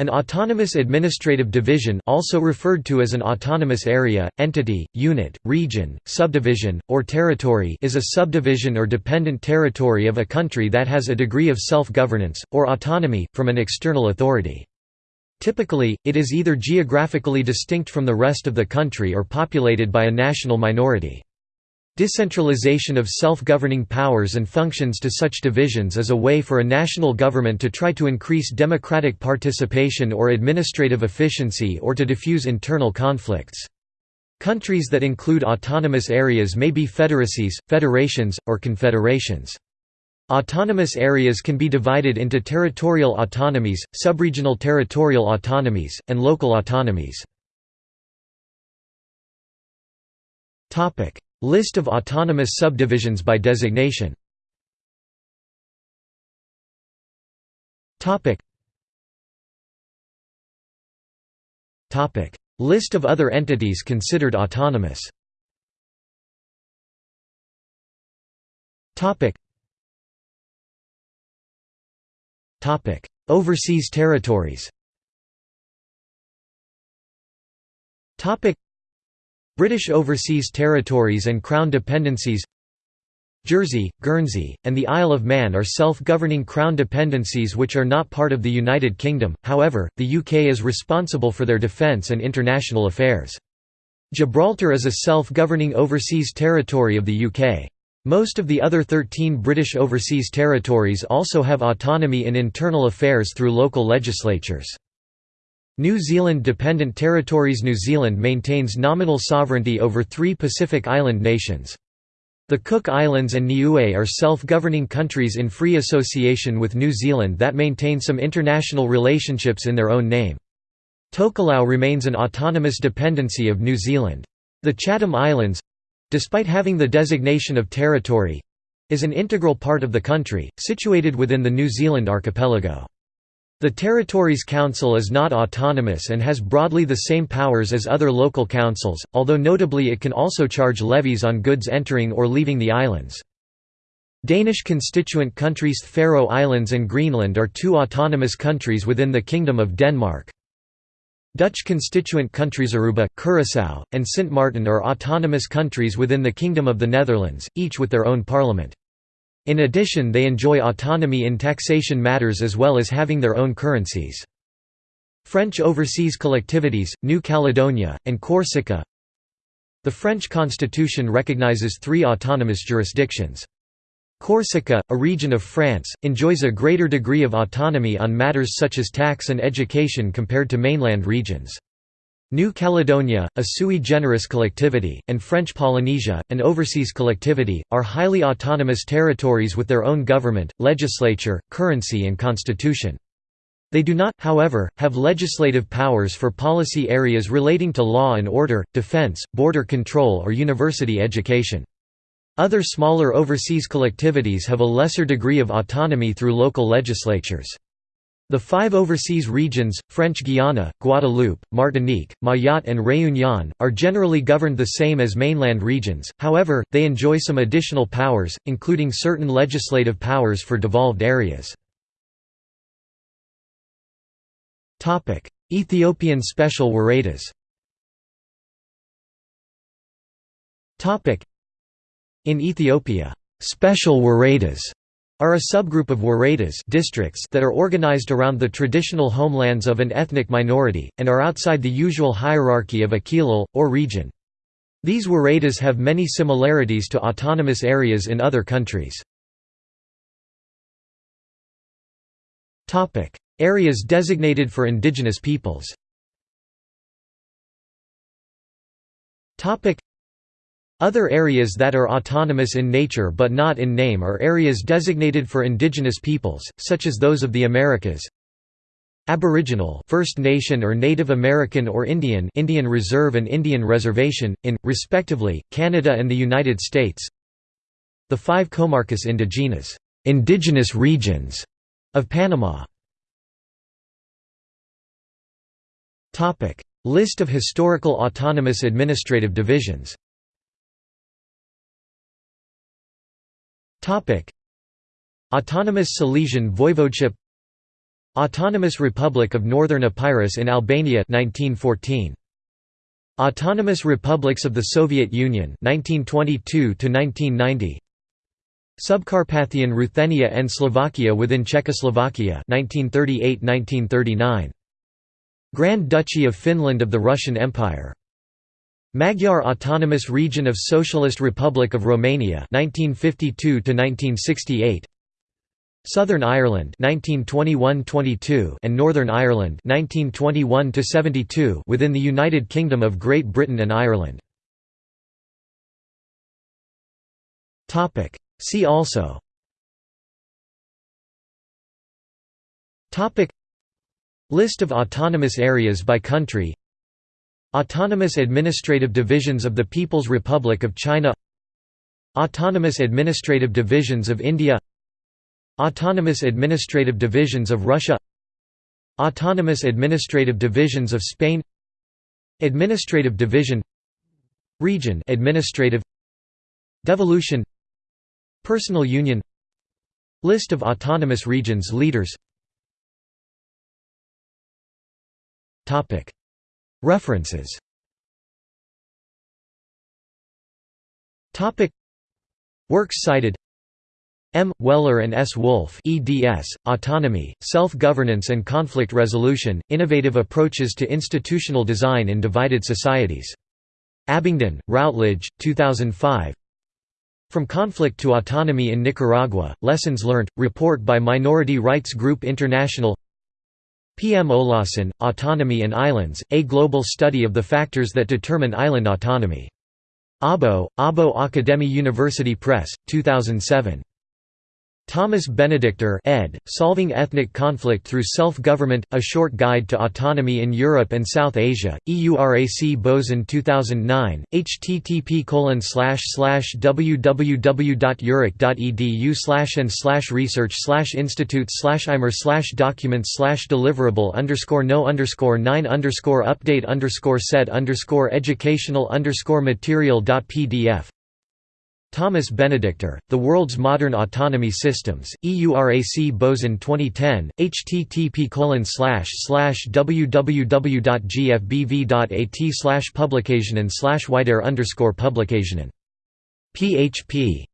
An autonomous administrative division also referred to as an autonomous area, entity, unit, region, subdivision, or territory is a subdivision or dependent territory of a country that has a degree of self-governance, or autonomy, from an external authority. Typically, it is either geographically distinct from the rest of the country or populated by a national minority. Decentralization of self-governing powers and functions to such divisions is a way for a national government to try to increase democratic participation or administrative efficiency or to diffuse internal conflicts. Countries that include autonomous areas may be federacies, federations, or confederations. Autonomous areas can be divided into territorial autonomies, subregional territorial autonomies, and local autonomies. List of autonomous subdivisions by designation. List of other entities considered autonomous. Overseas territories British Overseas Territories and Crown Dependencies Jersey, Guernsey, and the Isle of Man are self-governing Crown dependencies which are not part of the United Kingdom, however, the UK is responsible for their defence and international affairs. Gibraltar is a self-governing overseas territory of the UK. Most of the other 13 British overseas territories also have autonomy in internal affairs through local legislatures. New Zealand Dependent Territories New Zealand maintains nominal sovereignty over three Pacific Island nations. The Cook Islands and Niue are self-governing countries in free association with New Zealand that maintain some international relationships in their own name. Tokelau remains an autonomous dependency of New Zealand. The Chatham Islands—despite having the designation of territory—is an integral part of the country, situated within the New Zealand archipelago. The Territories Council is not autonomous and has broadly the same powers as other local councils, although notably it can also charge levies on goods entering or leaving the islands. Danish constituent countries Faroe Islands and Greenland are two autonomous countries within the Kingdom of Denmark. Dutch constituent countries Aruba, Curaçao, and Sint Maarten are autonomous countries within the Kingdom of the Netherlands, each with their own parliament. In addition they enjoy autonomy in taxation matters as well as having their own currencies. French overseas collectivities, New Caledonia, and Corsica The French constitution recognizes three autonomous jurisdictions. Corsica, a region of France, enjoys a greater degree of autonomy on matters such as tax and education compared to mainland regions. New Caledonia, a sui generis collectivity, and French Polynesia, an overseas collectivity, are highly autonomous territories with their own government, legislature, currency and constitution. They do not, however, have legislative powers for policy areas relating to law and order, defense, border control or university education. Other smaller overseas collectivities have a lesser degree of autonomy through local legislatures. The five overseas regions, French Guiana, Guadeloupe, Martinique, Mayotte and Réunion, are generally governed the same as mainland regions, however, they enjoy some additional powers, including certain legislative powers for devolved areas. Ethiopian special Woredas In Ethiopia, special Woredas are a subgroup of Woredas districts that are organized around the traditional homelands of an ethnic minority, and are outside the usual hierarchy of a or region. These Woredas have many similarities to autonomous areas in other countries. Areas designated for indigenous peoples other areas that are autonomous in nature but not in name are areas designated for indigenous peoples, such as those of the Americas. Aboriginal First Nation or Native American or Indian Indian Reserve and Indian Reservation, in, respectively, Canada and the United States. The five comarcas indígenas indigenous regions of Panama. List of historical autonomous administrative divisions Autonomous Silesian Voivodeship Autonomous Republic of Northern Epirus in Albania 1914. Autonomous Republics of the Soviet Union 1922 1990. Subcarpathian Ruthenia and Slovakia within Czechoslovakia 1938–1939. Grand Duchy of Finland of the Russian Empire. Magyar Autonomous Region of Socialist Republic of Romania 1952 1968. Southern Ireland 1921–22 and Northern Ireland 1921–72 within the United Kingdom of Great Britain and Ireland. Topic. See also. Topic. List of autonomous areas by country Autonomous Administrative Divisions of the People's Republic of China Autonomous Administrative Divisions of India Autonomous Administrative Divisions of Russia Autonomous Administrative Divisions of Spain Administrative Division Region Administrative Devolution Personal Union List of autonomous regions leaders References Works cited M. Weller and S. Wolf eds, Autonomy, Self-Governance and Conflict Resolution, Innovative Approaches to Institutional Design in Divided Societies. Abingdon, Routledge, 2005 from Conflict to Autonomy in Nicaragua, Lessons Learned, report by Minority Rights Group International P. M. Olausson, Autonomy and Islands, A Global Study of the Factors that Determine Island Autonomy. Abo, Abo Akademi University Press, 2007. Thomas Benedikter ed., Solving Ethnic Conflict Through Self-Government, A Short Guide to Autonomy in Europe and South Asia, EURAC Bozen 2009, http www.eurac.edu and slash research slash institute slash imer slash documents slash deliverable underscore no underscore 9 underscore update underscore set underscore educational underscore material.pdf Thomas Benedikter, The World's Modern Autonomy Systems, EURAC Bozen 2010, http www.gfbv.at publicationen wider underscore publicationen. php